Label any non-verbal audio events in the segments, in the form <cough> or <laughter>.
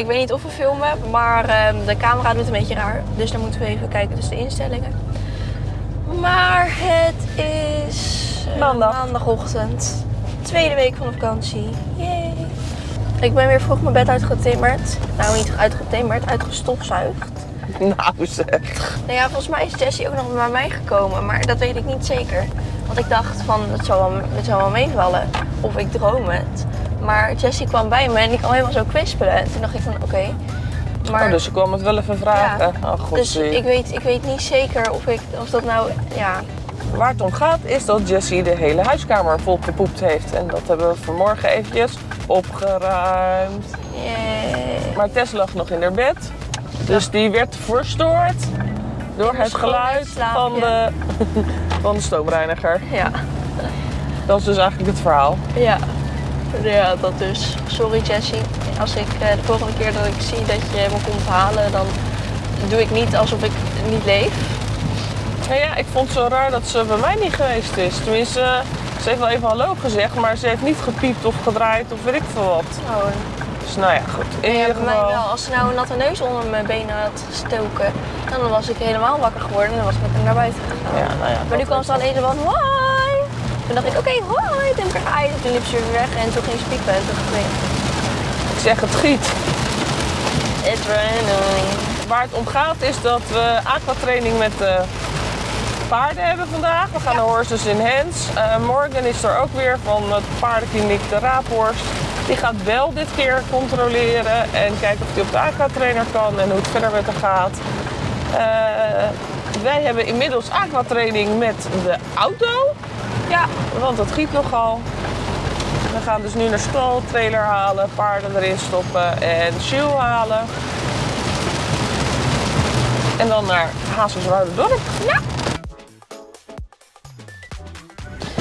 Ik weet niet of we filmen, maar ehm, de camera doet een beetje raar. Dus dan moeten we even kijken, dus de instellingen. Maar het is eh, Maandag. maandagochtend. Tweede week van de vakantie. Yay. Ik ben weer vroeg mijn bed uitgetimmerd. Nou, niet uitgetimmerd, uitgestofzuigd. <laughs> Nou zeg. Nou ja, volgens mij is Jessie ook nog bij mij gekomen, maar dat weet ik niet zeker. Want ik dacht van, het zal wel, het zal wel meevallen. Of ik droom het. Maar Jessie kwam bij me en die kwam helemaal zo kwispelen. En toen dacht ik van, oké. Maar Oh, dus ik kwam het wel even vragen. Ja. Oh, god, Dus zie. ik weet, ik weet niet zeker of, ik, of dat nou, ja, Waar het om gaat is dat Jessie de hele huiskamer vol gepoept heeft. En dat hebben we vanmorgen eventjes opgeruimd. yeah. Maar Tess lag nog in haar bed. Dus die werd verstoord door het geluid van de, <laughs> van de stoomreiniger. ja, Dat is dus eigenlijk het verhaal. ja. Ja, dat dus. Sorry Jessie. Als ik eh, de volgende keer dat ik zie dat je me komt halen, dan doe ik niet alsof ik niet leef. Nou ja, ik vond het zo raar dat ze bij mij niet geweest is. Tenminste, ze heeft wel even hallo gezegd, maar ze heeft niet gepiept of gedraaid of weet ik veel wat. Oh, Dus nou ja, goed. In ja, ieder bij mij geval. wel. Als ze nou een natte neus onder mijn benen had gestoken, dan was ik helemaal wakker geworden en dan was ik met hem naar buiten gegaan. Ja, nou ja, Maar nu kwam ze alleen zo van! Toen dacht ik, oké, hoi, toen heb ik haar en toen liep ze weer weg en toen ging ze piepen en toen dacht ik, Ik zeg het giet. it's raining. Waar het om gaat is dat we aquatraining met de paarden hebben vandaag. We gaan naar Horses in Hands. Eh, morgen is er ook weer van het paardenkliniek de Raaphorst. Die gaat wel dit keer controleren en kijken of hij op de aquatrainer kan en hoe het verder met haar gaat. Eh, wij hebben inmiddels aquatraining met de auto. Ja, want dat giet nogal. We gaan dus nu naar stal, trailer halen, paarden erin stoppen en shoe halen. En dan naar Hazerswoude-dorp. Ja.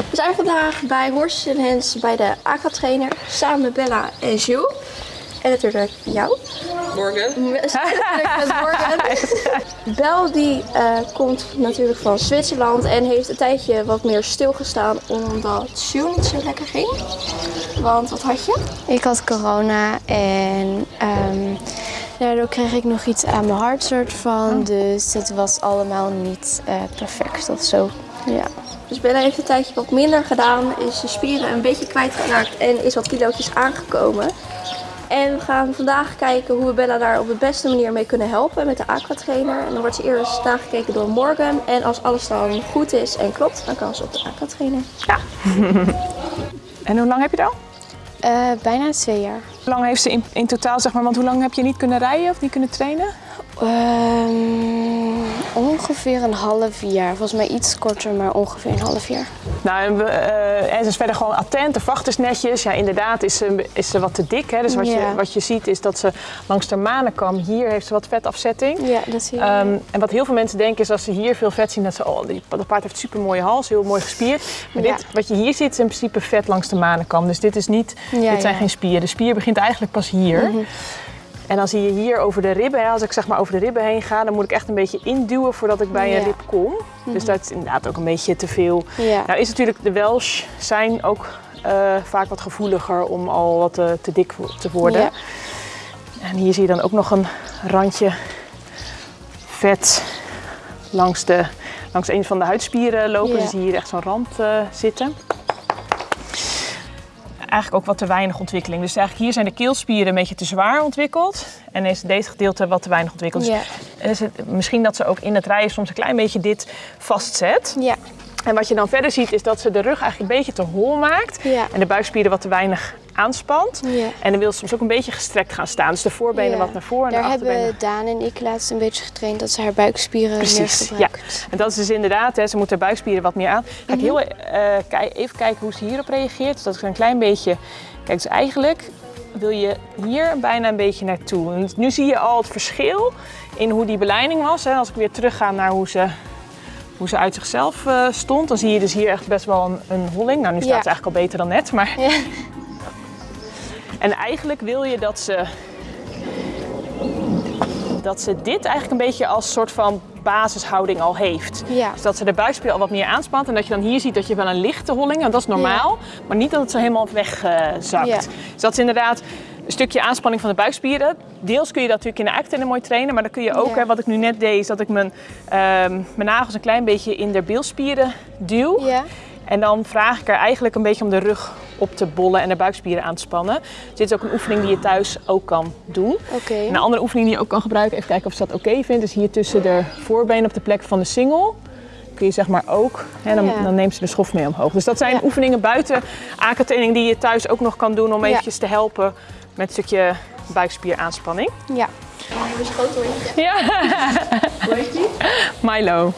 We zijn vandaag bij Horses in Hands bij de aquatrainer samen met Bella en Jules. En natuurlijk jou. Morgen. <laughs> Morgan. Bel die eh, komt natuurlijk van Zwitserland en heeft een tijdje wat meer stilgestaan omdat Jules niet zo lekker ging. Want wat had je? Ik had corona en ehm, daardoor kreeg ik nog iets aan mijn hart soort van. Dus het was allemaal niet eh, perfect of zo. Ja. Dus Bella heeft een tijdje wat minder gedaan, is de spieren een beetje kwijtgeraakt en is wat kilootjes aangekomen. En we gaan vandaag kijken hoe we Bella daar op de beste manier mee kunnen helpen met de aquatrainer. En dan wordt ze eerst nagekeken door Morgan. En als alles dan goed is en klopt, dan kan ze op de aquatrainer. <laughs> En hoe lang heb je dan? Eh, bijna twee jaar. Hoe lang heeft ze in, in totaal, zeg maar, want hoe lang heb je niet kunnen rijden of niet kunnen trainen? Ehm, ongeveer een half jaar. Volgens mij iets korter, maar ongeveer een half jaar. Nou, en, we, eh, en ze is verder gewoon attent, de vacht is netjes. Ja, inderdaad is ze, is ze wat te dik. Hè? Dus wat, je, wat je ziet is dat ze langs de manenkam, hier heeft ze wat vetafzetting. Ja, dat zie je. Ehm, en wat heel veel mensen denken is als ze hier veel vet zien, dat ze, oh, die, dat paard heeft super mooie hals, heel mooi gespierd. Maar Ja. dit, wat je hier ziet is in principe vet langs de manenkam. Dus dit is niet, Ja, dit zijn geen spieren. De spier begint eigenlijk pas hier. En dan zie je hier over de ribben, als ik zeg maar over de ribben heen ga, dan moet ik echt een beetje induwen voordat ik bij een rib kom. Dus dat is inderdaad ook een beetje te veel. Ja. Nou is natuurlijk, de Welsh zijn ook eh, vaak wat gevoeliger om al wat te, te dik te worden. Ja. En hier zie je dan ook nog een randje vet langs, de, langs een van de huidspieren lopen. Dus hier echt zo'n rand eh, zitten. Eigenlijk ook wat te weinig ontwikkeling. Dus eigenlijk hier zijn de keelspieren een beetje te zwaar ontwikkeld. En is deze gedeelte wat te weinig ontwikkeld. Dus Ja. en is het misschien dat ze ook in het rijden soms een klein beetje dit vastzet. Ja. En wat je dan verder ziet is dat ze de rug eigenlijk een beetje te hol maakt. Ja. En de buikspieren wat te weinig aanspant. Ja. En dan wil ze soms ook een beetje gestrekt gaan staan. Dus de voorbenen Ja. wat naar voren en Daar de achterbenen. hebben Daan en ik laatst een beetje getraind dat ze haar buikspieren meer Precies, ja. gebruikt. En dat is dus inderdaad, hè, ze moet haar buikspieren wat meer aan. Ga ik Mhm. heel eh, even kijken hoe ze hierop reageert. Dus dat is een klein beetje... Kijk, dus eigenlijk wil je hier bijna een beetje naartoe. En nu zie je al het verschil in hoe die beleiding was. Hè. Als ik weer terugga naar hoe ze, hoe ze uit zichzelf eh, stond, dan zie je dus hier echt best wel een, een holling. Nou, nu staat Ja. ze eigenlijk al beter dan net, maar... Ja. <laughs> En eigenlijk wil je dat ze, dat ze dit eigenlijk een beetje als soort van basishouding al heeft. Ja. Dus dat ze de buikspier al wat meer aanspant en dat je dan hier ziet dat je wel een lichte holling, en dat is normaal, maar niet dat het zo helemaal wegzakt. Ja. Dus dat is inderdaad een stukje aanspanning van de buikspieren. Deels kun je dat natuurlijk in de eiktrainer mooi trainen, maar dan kun je ook, hè, wat ik nu net deed, is dat ik mijn, ehm, mijn nagels een klein beetje in de bilspieren duw. En dan vraag ik er eigenlijk een beetje om de rug op te bollen en de buikspieren aan te spannen. Dus dit is ook een oefening die je thuis ook kan doen. Een andere oefening die je ook kan gebruiken, even kijken of ze dat oké vindt, is hier tussen de voorbenen op de plek van de singel. Kun je zeg maar ook, hè, dan, Ja. dan neemt ze de schof mee omhoog. Dus dat zijn Ja. oefeningen buiten AK-training die je thuis ook nog kan doen om Ja. eventjes te helpen met een stukje buikspieraanspanning. Ja. Hondje. Ja, Hoe heet die? Milo.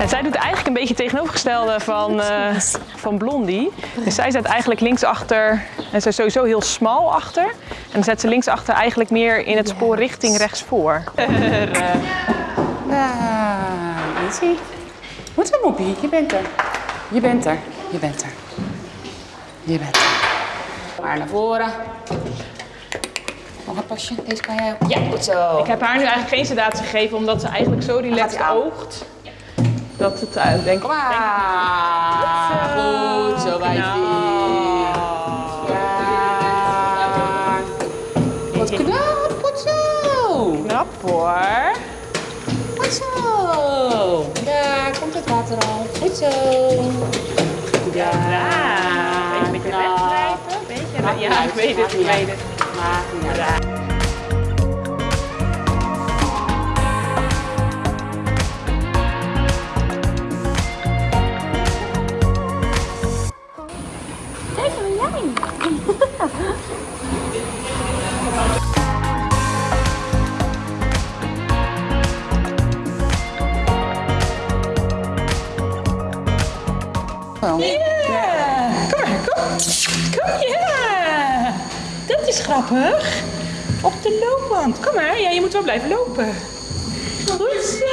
En zij doet eigenlijk een beetje het tegenovergestelde van, eh, van Blondie. Dus zij zet eigenlijk linksachter, en zij is sowieso heel smal achter. En dan zet ze linksachter eigenlijk meer in het spoor richting rechtsvoor. <laughs> Nou, easy. Goed zo, Moppie. Je bent er. Je bent er. Je bent er. Je bent er. Maar naar voren. Nog een pasje. Deze kan jij ook. Ja, goed zo. Ik heb haar nu eigenlijk geen sedatie gegeven, omdat ze eigenlijk zo relaxed Gaat-ie aan. oogt. Dat het, uh, denk Kom maar. Goed zo, wijfie. Ja. Wat knap. Goed zo. knap hoor. Goed zo. Daar komt het water al. Goed zo. Ja. Ja, een beetje. Beetje Maakt niet ja, uit, ik weet het, ik weet uit. het. Maakt niet Wel. Kom ja! Dat is grappig. Op de loopband. Kom maar, ja, je moet wel blijven lopen. Goed zo.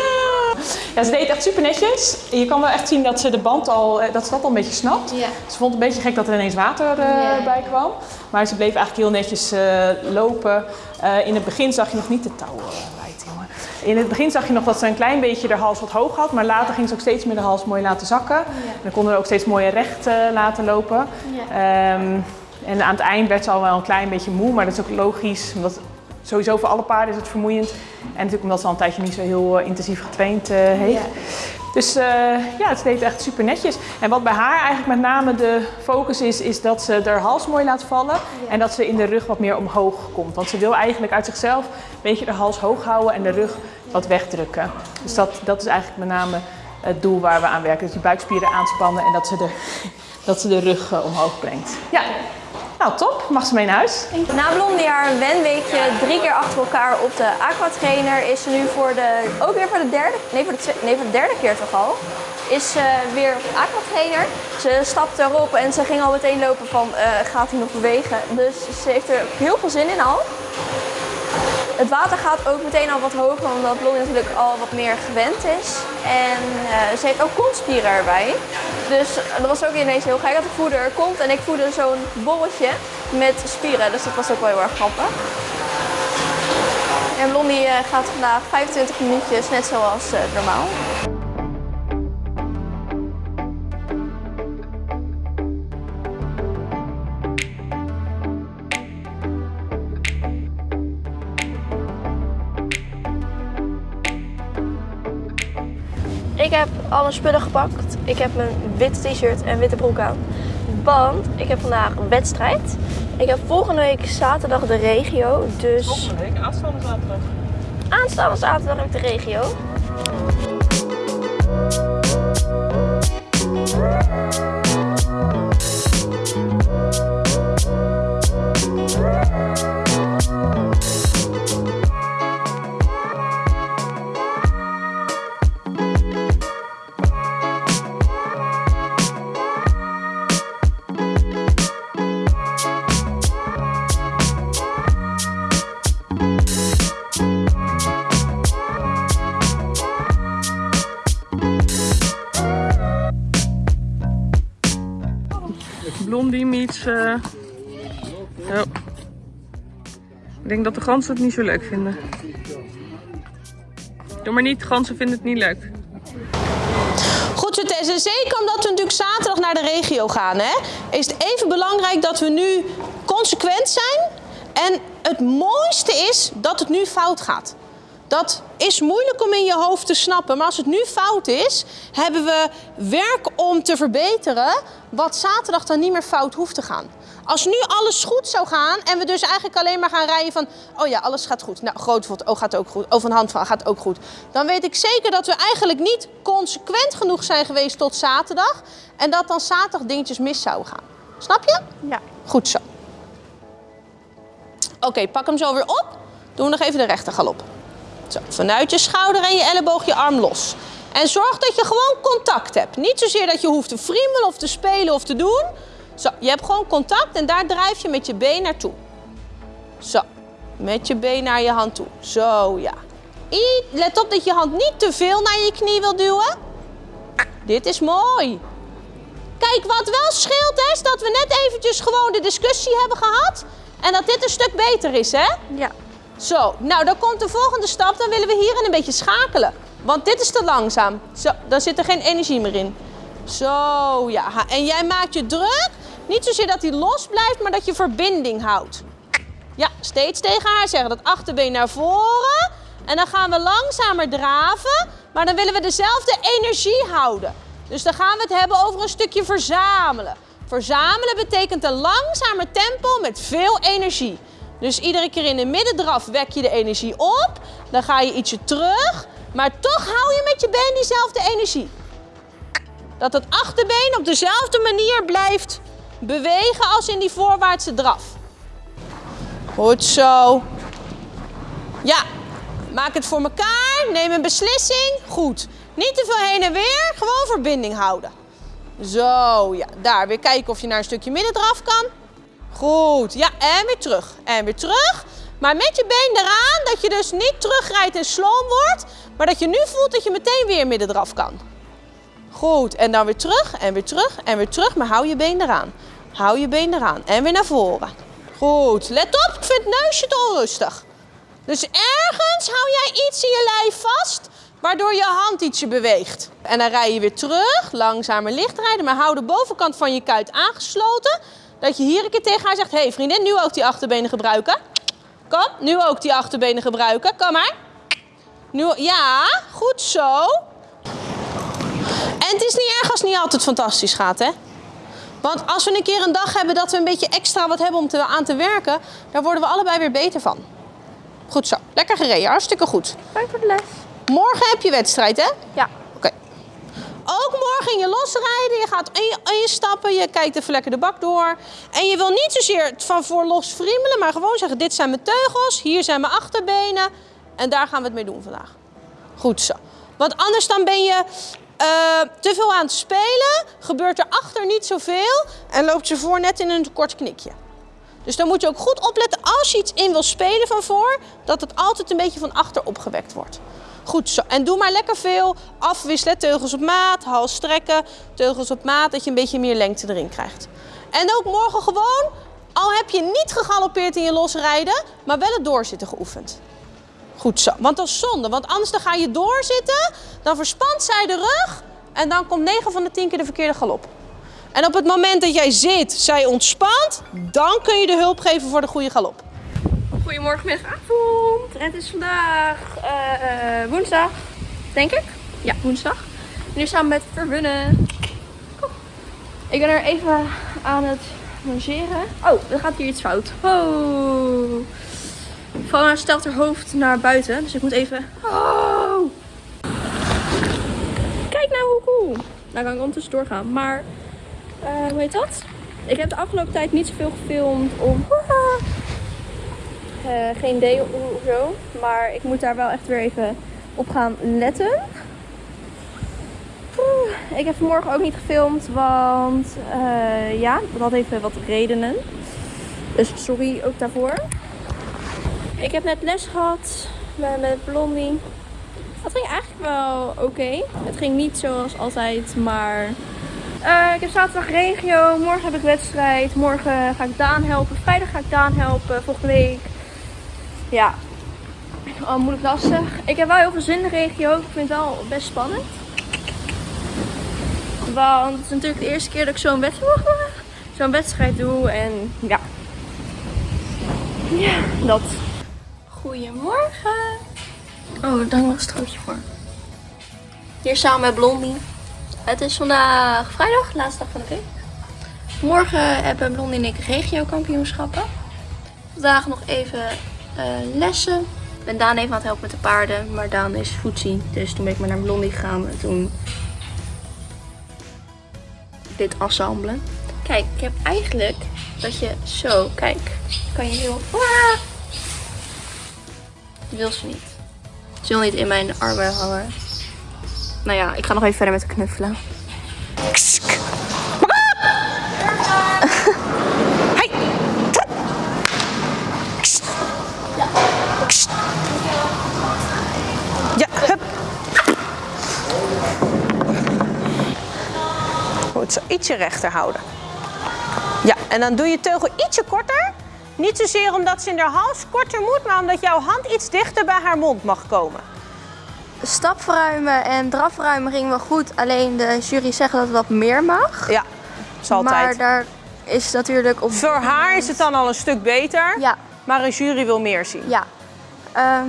Ja, ze deed het echt super netjes. Je kan wel echt zien dat ze de band al, eh, dat ze dat al een beetje snapt. Ja. Ze vond het een beetje gek dat er ineens water eh, Ja. bij kwam. Maar ze bleef eigenlijk heel netjes eh, lopen. Eh, in het begin zag je nog niet de touwen wijd, jongen. In het begin zag je nog dat ze een klein beetje de hals wat hoog had. Maar later ging ze ook steeds meer de hals mooi laten zakken. En dan konden we ook steeds mooier recht eh, laten lopen. Ehm, en aan het eind werd ze al wel een klein beetje moe. Maar dat is ook logisch. Omdat sowieso voor alle paarden is het vermoeiend. En natuurlijk omdat ze al een tijdje niet zo heel eh, intensief getraind eh, heeft. Ja. Dus eh, ja, het deed echt super netjes. En wat bij haar eigenlijk met name de focus is, is dat ze haar hals mooi laat vallen. En dat ze in de rug wat meer omhoog komt. Want ze wil eigenlijk uit zichzelf een beetje de hals hoog houden en de rug wat wegdrukken. Dus dat, dat is eigenlijk met name het doel waar we aan werken. Dus die buikspieren aanspannen en dat ze de, <laughs> dat ze de rug eh, omhoog brengt. Ja, nou top. Mag ze mee naar huis? Na Blondie haar wenweekje drie keer achter elkaar op de aquatrainer is ze nu voor de, ook weer voor de derde, nee voor de, nee, voor de derde keer toch al, is ze weer aquatrainer. Ze stapte erop en ze ging al meteen lopen van eh, gaat hij nog bewegen. Dus ze heeft er heel veel zin in al. Het water gaat ook meteen al wat hoger omdat Blondie natuurlijk al wat meer gewend is. En eh, ze heeft ook kontspieren erbij. Dus dat was ook ineens heel gek dat ik voerde er kont en ik voerde zo'n borreltje met spieren. Dus dat was ook wel heel erg grappig. En Blondie eh, gaat vandaag 25 minuutjes, net zoals eh, normaal. Ik heb alle spullen gepakt. Ik heb mijn witte t-shirt en witte broek aan. Want ik heb vandaag een wedstrijd. Ik heb volgende week zaterdag de regio. Dus Volgende week, aanstaande zaterdag. aanstaande zaterdag heb ik de regio. Blondie meets... eh. Ik denk dat de ganzen het niet zo leuk vinden. Doe maar niet, ganzen vinden het niet leuk. les. En zeker omdat we natuurlijk zaterdag naar de regio gaan, hè, is het even belangrijk dat we nu consequent zijn. En het mooiste is dat het nu fout gaat. Dat is moeilijk om in je hoofd te snappen. Maar als het nu fout is, hebben we werk om te verbeteren. Wat zaterdag dan niet meer fout hoeft te gaan. Als nu alles goed zou gaan en we dus eigenlijk alleen maar gaan rijden van... Oh ja, alles gaat goed. Nou, groot oh gaat ook goed. Oh, van hand van gaat ook goed. Dan weet ik zeker dat we eigenlijk niet consequent genoeg zijn geweest tot zaterdag. En dat dan zaterdag dingetjes mis zouden gaan. Snap je? Ja. Goed zo. Oké, pak hem zo weer op. Doen we nog even de rechter galop. Zo, vanuit je schouder en je elleboog je arm los. En zorg dat je gewoon contact hebt. Niet zozeer dat je hoeft te friemelen of te spelen of te doen. Zo, je hebt gewoon contact en daar drijf je met je been naartoe. Zo, met je been naar je hand toe. Zo, ja. Let op dat je hand niet te veel naar je knie wil duwen. Dit is mooi. Kijk, wat wel scheelt is dat we net eventjes gewoon de discussie hebben gehad. En dat dit een stuk beter is, hè? Ja. Zo, nou dan komt de volgende stap. Dan willen we hierin een beetje schakelen. Want dit is te langzaam. Zo, dan zit er geen energie meer in. Zo, ja. En jij maakt je druk. Niet zozeer dat hij los blijft, maar dat je verbinding houdt. Ja, steeds tegen haar zeggen. Dat achterbeen naar voren. En dan gaan we langzamer draven. Maar dan willen we dezelfde energie houden. Dus dan gaan we het hebben over een stukje verzamelen. Verzamelen betekent een langzamer tempo met veel energie. Dus iedere keer in de middendraf wek je de energie op. Dan ga je ietsje terug. Maar toch hou je met je been diezelfde energie. Dat het achterbeen op dezelfde manier blijft bewegen als in die voorwaartse draf. Goed zo. Ja, maak het voor elkaar. Neem een beslissing. Goed. Niet te veel heen en weer. Gewoon verbinding houden. Zo, ja. Daar weer kijken of je naar een stukje middendraf kan. Goed. Ja, en weer terug. En weer terug. Maar met je been eraan, dat je dus niet terugrijdt en sloom wordt. Maar dat je nu voelt dat je meteen weer middendraf kan. Goed. En dan weer terug en weer terug en weer terug. Maar hou je been eraan. Hou je been eraan. En weer naar voren. Goed. Let op, ik vind het neusje te onrustig. Dus ergens hou jij iets in je lijf vast, waardoor je hand ietsje beweegt. En dan rij je weer terug, langzamer licht rijden, maar hou de bovenkant van je kuit aangesloten. Dat je hier een keer tegen haar zegt, hé hey vriendin, nu ook die achterbenen gebruiken. Kom, nu ook die achterbenen gebruiken. Kom maar. Nu, ja, goed zo. En het is niet erg als het niet altijd fantastisch gaat, hè? Want als we een keer een dag hebben dat we een beetje extra wat hebben om te, aan te werken, daar worden we allebei weer beter van. Goed zo. Lekker gereden. Hartstikke goed. Dank voor de les. Morgen heb je wedstrijd, hè? Ja. Ook morgen in je losrijden. Je gaat in je, kijkt even lekker de bak door. En je wil niet zozeer van voor los friemelen. Maar gewoon zeggen, dit zijn mijn teugels. Hier zijn mijn achterbenen. En daar gaan we het mee doen vandaag. Goed zo. Want anders dan ben je eh, te veel aan het spelen. Gebeurt er achter niet zoveel. En loopt je voor net in een kort knikje. Dus dan moet je ook goed opletten als je iets in wil spelen van voor, dat het altijd een beetje van achter opgewekt wordt. Goed zo. En doe maar lekker veel afwisselen. Teugels op maat, hals strekken, teugels op maat, dat je een beetje meer lengte erin krijgt. En ook morgen gewoon, al heb je niet gegalopeerd in je losrijden, maar wel het doorzitten geoefend. Goed zo. Want dat is zonde, want anders dan ga je doorzitten, dan verspant zij de rug en dan komt 9 van de 10 keer de verkeerde galop. En op het moment dat jij zit, zij ontspant, dan kun je de hulp geven voor de goede galop. Goedemorgen, middag, avond. Het is vandaag eh, eh, woensdag, denk ik. Ja, woensdag. Nu samen met Verbunnen. Ik ben er even aan het rangeren. Oh, er gaat hier iets fout. Oh. Fauna stelt haar hoofd naar buiten, dus ik moet even... Oh. Kijk nou hoe cool. Nou kan ik ondertussen doorgaan, maar... eh, hoe heet dat? Ik heb de afgelopen tijd niet zoveel gefilmd om... geen idee of zo. Maar ik moet daar wel echt weer even op gaan letten. Ik heb vanmorgen ook niet gefilmd, want eh, ja, dat even wat redenen. Dus sorry ook daarvoor. Ik heb net les gehad met, met Blondie. Dat ging eigenlijk wel oké. Het ging niet zoals altijd, maar eh, ik heb zaterdag regio, morgen heb ik wedstrijd, morgen ga ik Daan helpen, vrijdag ga ik Daan helpen, volgende week. Ja, oh, moeilijk lastig. Ik heb wel heel veel zin in de regio, ik vind het wel best spannend. Want het is natuurlijk de eerste keer dat ik zo'n wedstrijd, zo'n wedstrijd doe. En ja. Ja, dat. Goedemorgen. Oh, daar nog een strootje voor. Hier samen met Blondie. Het is vandaag vrijdag, laatste dag van de week. Morgen hebben Blondie en ik regio-kampioenschappen. Vandaag nog even lessen. Ik ben Daan even aan het helpen met de paarden, maar Daan is voetzie. Dus toen ben ik maar naar Blondie gegaan en toen dit assemblen. Kijk, ik heb eigenlijk dat je zo, kijk, kan je heel... Ah! Die wil ze niet. Ze wil niet in mijn armen hangen. Nou ja, ik ga nog even verder met knuffelen. Hey! Ja, hup. Goed, zo ietsje rechter houden. Ja, en dan doe je teugel ietsje korter. Niet zozeer omdat ze in haar hals korter moet, maar omdat jouw hand iets dichter bij haar mond mag komen. Stapverruimen en drafruimen ging wel goed. Alleen de jury zegt dat het wat meer mag. Ja, is altijd. Maar daar is natuurlijk op... Voor haar is het dan al een stuk beter, Ja, maar een jury wil meer zien. ja. Ehm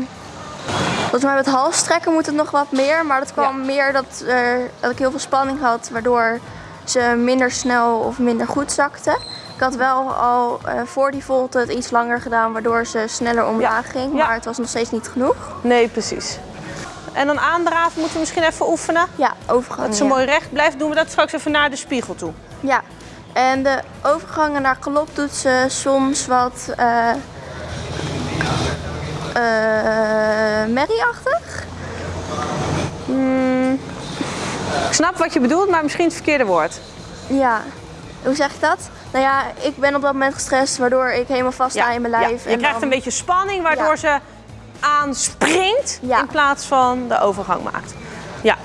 volgens mij met halstrekken moet het nog wat meer. Maar dat kwam Ja. meer dat, er, dat ik heel veel spanning had. Waardoor ze minder snel of minder goed zakte. Ik had wel al eh, voor die volte het iets langer gedaan. Waardoor ze sneller omlaag ging. Ja. Maar het was nog steeds niet genoeg. Nee, precies. En dan aandraven moeten we misschien even oefenen. Ja, overgang. Dat ze ja. mooi recht blijft, doen we dat straks even naar de spiegel toe. Ja, en de overgangen naar galop doet ze soms wat eh eh, merrieachtig. Ik snap wat je bedoelt, maar misschien het verkeerde woord. Ja, hoe zeg ik dat? Nou ja, ik ben op dat moment gestrest, waardoor ik helemaal vast sta in mijn lijf. Ja, Je en krijgt dan- een beetje spanning, waardoor Ja. ze aanspringt in plaats van de overgang maakt. Ja.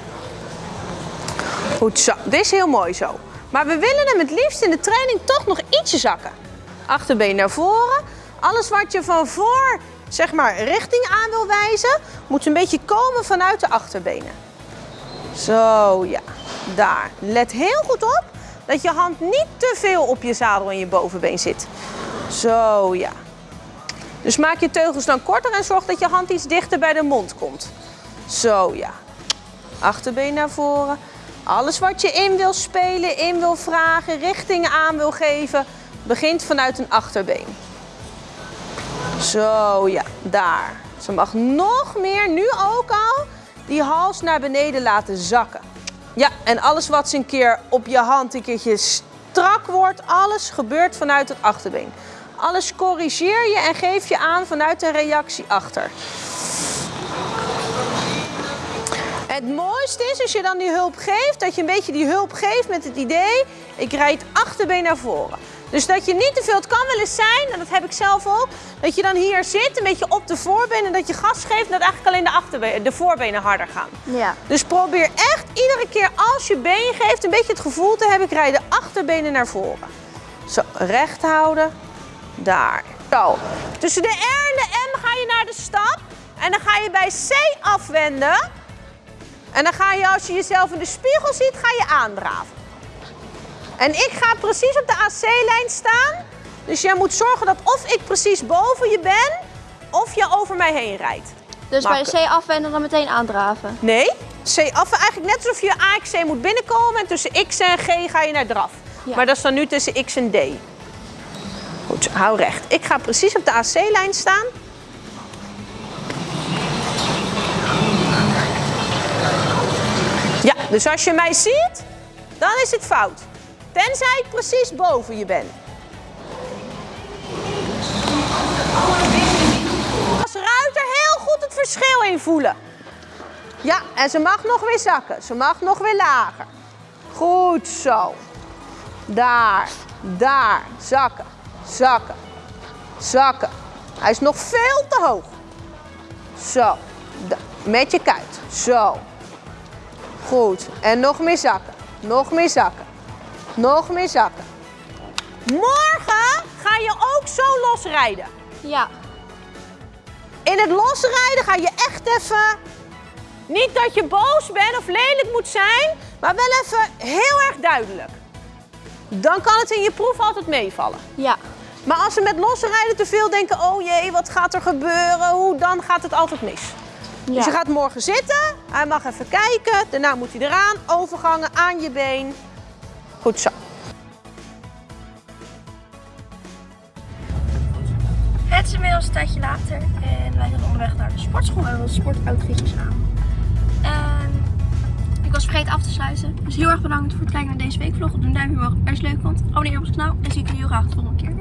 Goed zo. Dit is heel mooi zo. Maar we willen hem het liefst in de training toch nog ietsje zakken. Achterbeen naar voren. Alles wat je van voor, zeg maar, richting aan wil wijzen, moet een beetje komen vanuit de achterbenen. Zo, ja. Daar. Let heel goed op dat je hand niet te veel op je zadel en je bovenbeen zit. Zo, ja. Dus maak je teugels dan korter en zorg dat je hand iets dichter bij de mond komt. Zo, ja. Achterbeen naar voren. Alles wat je in wil spelen, in wil vragen, richting aan wil geven, begint vanuit een achterbeen. Zo, ja. Daar. Ze mag nog meer, nu ook al, die hals naar beneden laten zakken. Ja, en alles wat ze een keer op je hand een keertje strak wordt, alles gebeurt vanuit het achterbeen. Alles corrigeer je en geef je aan vanuit de reactie achter. Het mooiste is als je dan die hulp geeft, dat je een beetje die hulp geeft met het idee, ik rijd achterbeen naar voren. Dus dat je niet te veel, het kan wel eens zijn, en dat heb ik zelf ook, dat je dan hier zit, een beetje op de voorbenen, en dat je gas geeft, en dat eigenlijk alleen de, achterbenen, de voorbenen harder gaan. Ja, Dus probeer echt iedere keer als je been geeft, een beetje het gevoel te hebben, ik rijd de achterbenen naar voren. Zo, recht houden. Daar. Zo. Tussen de R en de M ga je naar de stap. En dan ga je bij C afwenden. En dan ga je, als je jezelf in de spiegel ziet, ga je aandraven. En ik ga precies op de AC-lijn staan. Dus jij moet zorgen dat of ik precies boven je ben, of je over mij heen rijdt. dus bij. C afwenden dan meteen aandraven. Nee, C af, eigenlijk net alsof je AXC moet binnenkomen en tussen X en G ga je naar draf. Ja. Maar dat is dan nu tussen X en D. Goed, hou recht. Ik ga precies op de AC-lijn staan. Ja, dus als je mij ziet, dan is het fout. Tenzij precies boven je ben. Als ruiter heel goed het verschil invoelen. Ja, en ze mag nog weer zakken. Ze mag nog weer lager. Goed zo. Daar, daar. Zakken, zakken, zakken. Hij is nog veel te hoog. Zo. Met je kuit. Zo. Goed. En nog meer zakken. Nog meer zakken. Nog meer zakken. Morgen ga je ook zo losrijden. Ja, In het losrijden ga je echt even. Niet dat je boos bent of lelijk moet zijn, Maar wel even heel erg duidelijk. Dan kan het in je proef altijd meevallen. Ja. Maar als ze met losse rijden te veel denken, oh jee, wat gaat er gebeuren? Hoe dan gaat het altijd mis. Dus je gaat morgen zitten, hij mag even kijken, daarna moet hij eraan, overgangen aan je been. Goed zo. Het is inmiddels een tijdje later en wij zijn onderweg naar de sportschool. We hebben sportoutfitjes aan. En ik was vergeten af te sluiten. Dus heel erg bedankt voor het kijken naar deze weekvlog. Doe een duimpje omhoog als je het leuk vond. Abonneer op ons kanaal en zie ik jullie heel graag de volgende keer.